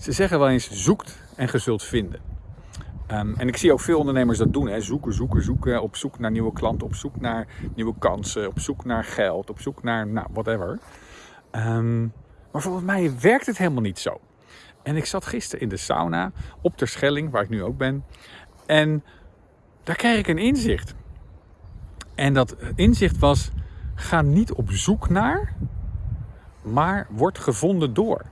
Ze zeggen wel eens zoekt en ge zult vinden. Ehm, en ik zie ook veel ondernemers dat doen. Hè. Zoeken, zoeken, zoeken. Op zoek naar nieuwe klanten, op zoek naar nieuwe kansen, op zoek naar geld, op zoek naar, nou, whatever. Ehm, maar volgens mij werkt het helemaal niet zo. En ik zat gisteren in de sauna op ter Schelling, waar ik nu ook ben. En daar kreeg ik een inzicht. En dat inzicht was: ga niet op zoek naar, maar word gevonden door.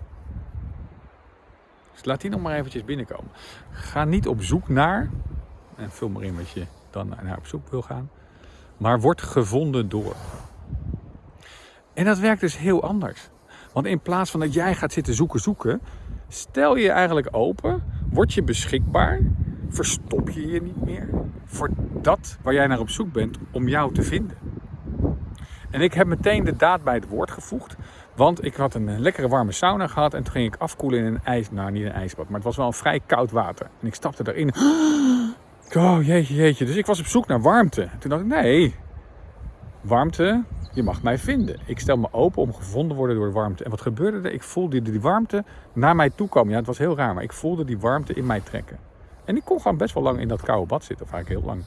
Dus laat die nog maar eventjes binnenkomen. Ga niet op zoek naar, en vul maar in wat je dan naar op zoek wil gaan, maar word gevonden door. En dat werkt dus heel anders. Want in plaats van dat jij gaat zitten zoeken, zoeken, stel je eigenlijk open, word je beschikbaar, verstop je je niet meer voor dat waar jij naar op zoek bent om jou te vinden. En ik heb meteen de daad bij het woord gevoegd. Want ik had een lekkere warme sauna gehad en toen ging ik afkoelen in een ijs, nou niet een ijsbad, maar het was wel een vrij koud water. En ik stapte erin. Oh jeetje, jeetje. Dus ik was op zoek naar warmte. toen dacht ik, nee, warmte, je mag mij vinden. Ik stel me open om gevonden te worden door de warmte. En wat gebeurde er? Ik voelde die warmte naar mij toe komen. Ja, het was heel raar, maar ik voelde die warmte in mij trekken. En ik kon gewoon best wel lang in dat koude bad zitten, eigenlijk heel lang.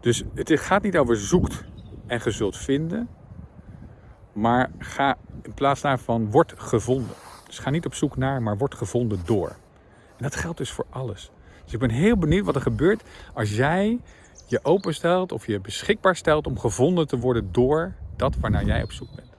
Dus het gaat niet over zoekt en je zult vinden. Maar ga in plaats daarvan, word gevonden. Dus ga niet op zoek naar, maar word gevonden door. En dat geldt dus voor alles. Dus ik ben heel benieuwd wat er gebeurt als jij je openstelt of je beschikbaar stelt om gevonden te worden door dat waarnaar jij op zoek bent.